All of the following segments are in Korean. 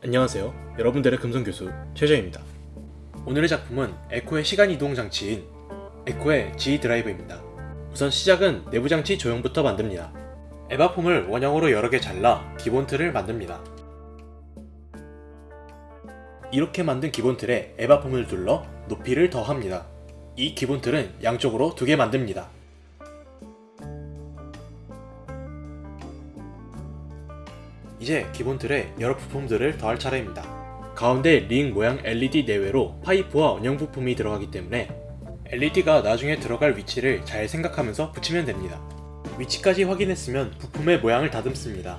안녕하세요. 여러분들의 금성교수 최재입니다. 오늘의 작품은 에코의 시간 이동 장치인 에코의 G 드라이브입니다. 우선 시작은 내부 장치 조형부터 만듭니다. 에바폼을 원형으로 여러 개 잘라 기본 틀을 만듭니다. 이렇게 만든 기본 틀에 에바폼을 둘러 높이를 더합니다. 이 기본 틀은 양쪽으로 두 개 만듭니다. 이제 기본 틀에 여러 부품들을 더할 차례입니다. 가운데 링 모양 LED 내외로 파이프와 원형 부품이 들어가기 때문에 LED가 나중에 들어갈 위치를 잘 생각하면서 붙이면 됩니다. 위치까지 확인했으면 부품의 모양을 다듬습니다.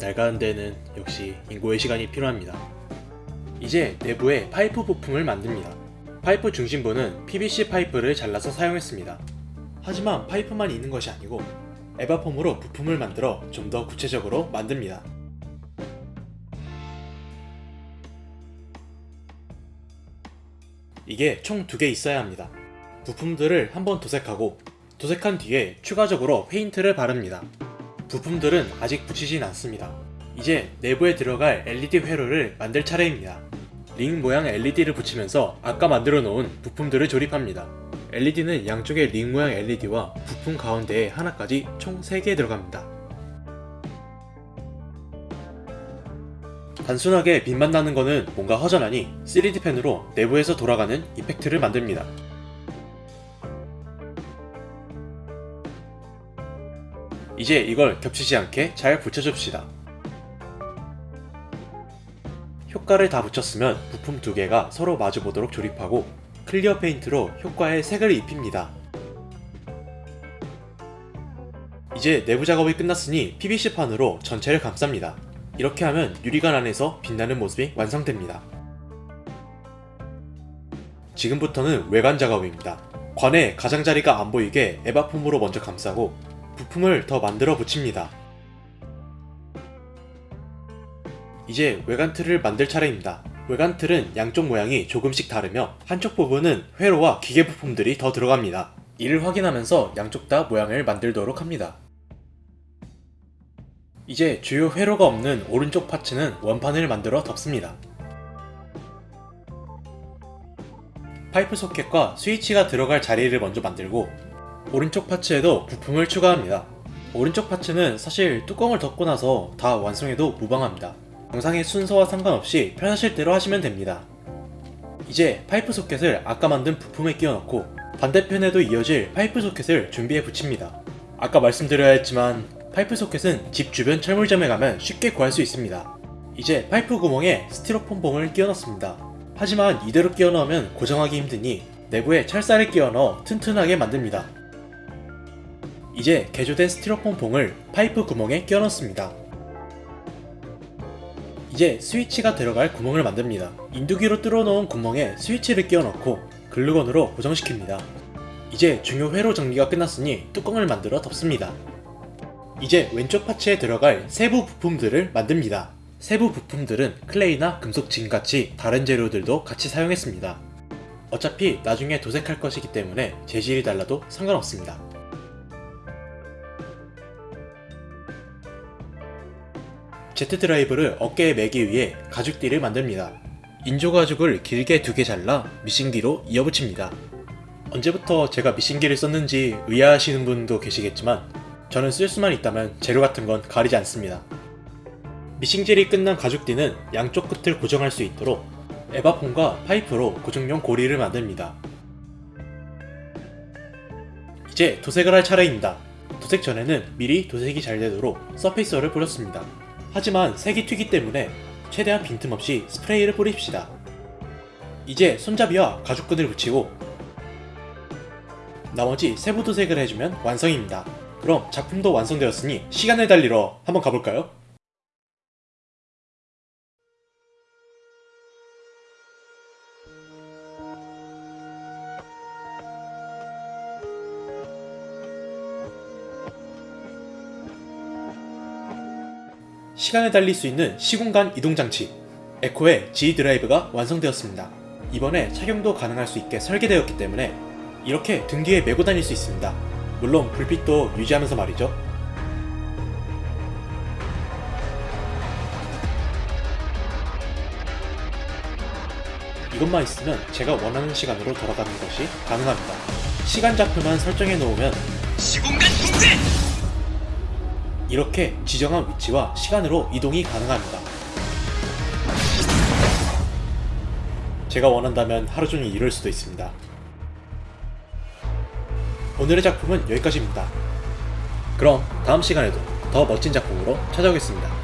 낡은 데는 역시 인고의 시간이 필요합니다. 이제 내부에 파이프 부품을 만듭니다. 파이프 중심부는 PVC 파이프를 잘라서 사용했습니다. 하지만 파이프만 있는 것이 아니고 에바폼으로 부품을 만들어 좀 더 구체적으로 만듭니다. 이게 총 두 개 있어야 합니다. 부품들을 한번 도색하고 도색한 뒤에 추가적으로 페인트를 바릅니다. 부품들은 아직 붙이진 않습니다. 이제 내부에 들어갈 LED 회로를 만들 차례입니다. 링 모양 LED를 붙이면서 아까 만들어 놓은 부품들을 조립합니다. LED는 양쪽에 링 모양 LED와 부품 가운데에 하나까지 총 3개 들어갑니다. 단순하게 빛만 나는 거는 뭔가 허전하니 3D 펜으로 내부에서 돌아가는 이펙트를 만듭니다. 이제 이걸 겹치지 않게 잘 붙여줍시다. 효과를 다 붙였으면 부품 두 개가 서로 마주보도록 조립하고 clear 페인트로 효과에 색을 입힙니다. 이제 내부 작업이 끝났으니 PVC판으로 전체를 감쌉니다. 이렇게 하면 유리관 안에서 빛나는 모습이 완성됩니다. 지금부터는 외관 작업입니다. 관에 가장자리가 안 보이게 에바폼으로 먼저 감싸고 부품을 더 만들어 붙입니다. 이제 외관 틀을 만들 차례입니다. 외관 틀은 양쪽 모양이 조금씩 다르며 한쪽 부분은 회로와 기계 부품들이 더 들어갑니다. 이를 확인하면서 양쪽 다 모양을 만들도록 합니다. 이제 주요 회로가 없는 오른쪽 파츠는 원판을 만들어 덮습니다. 파이프 소켓과 스위치가 들어갈 자리를 먼저 만들고 오른쪽 파츠에도 부품을 추가합니다. 오른쪽 parts는 사실 뚜껑을 덮고 나서 다 완성해도 무방합니다. 영상의 순서와 상관없이 편하실 대로 하시면 됩니다. 이제 파이프 소켓을 아까 만든 부품에 끼워 넣고 반대편에도 이어질 파이프 소켓을 준비해 붙입니다. 아까 말씀드려야 했지만 파이프 소켓은 집 주변 철물점에 가면 쉽게 구할 수 있습니다. 이제 파이프 구멍에 스티로폼 봉을 끼워 넣습니다. 하지만 이대로 끼워 넣으면 고정하기 힘드니 내부에 철사를 끼워 넣어 튼튼하게 만듭니다. 이제 개조된 스티로폼 봉을 파이프 구멍에 끼워 넣습니다. 이제 스위치가 들어갈 구멍을 만듭니다. 인두기로 뚫어놓은 구멍에 스위치를 끼워 넣고 글루건으로 고정시킵니다. 이제 중요 회로 정리가 끝났으니 뚜껑을 만들어 덮습니다. 이제 왼쪽 파츠에 들어갈 세부 부품들을 만듭니다. 세부 부품들은 클레이나 금속 징같이 다른 재료들도 같이 사용했습니다. 어차피 나중에 도색할 것이기 때문에 재질이 달라도 상관없습니다. Z 드라이브를 어깨에 매기 위해 가죽띠를 만듭니다. 인조 가죽을 길게 두 개 잘라 미싱기로 이어붙입니다. 언제부터 제가 미싱기를 썼는지 의아하시는 분도 계시겠지만 저는 쓸 수만 있다면 재료 같은 건 가리지 않습니다. 미싱질이 끝난 가죽띠는 양쪽 끝을 고정할 수 있도록 에바폼과 파이프로 고정용 고리를 만듭니다. 이제 도색을 할 차례입니다. 도색 전에는 미리 도색이 잘 되도록 서페이서를 뿌렸습니다. 하지만 색이 튀기 때문에 최대한 빈틈없이 스프레이를 뿌립시다. 이제 손잡이와 가죽끈을 붙이고 나머지 세부 도색을 해주면 완성입니다. 그럼 작품도 완성되었으니 시간을 달리러 한번 가볼까요? 시간을 달릴 수 있는 시공간 이동장치 에코의 G 드라이브가 완성되었습니다. 이번에 착용도 가능할 수 있게 설계되었기 때문에 이렇게 등 뒤에 메고 다닐 수 있습니다. 물론 불빛도 유지하면서 말이죠. 이것만 있으면 제가 원하는 시간으로 돌아가는 것이 가능합니다. 시간 좌표만 설정해 놓으면 시공간 통제! 이렇게 지정한 위치와 시간으로 이동이 가능합니다. 제가 원한다면 하루 종일 이럴 수도 있습니다. 오늘의 작품은 여기까지입니다. 그럼 다음 시간에도 더 멋진 작품으로 찾아오겠습니다.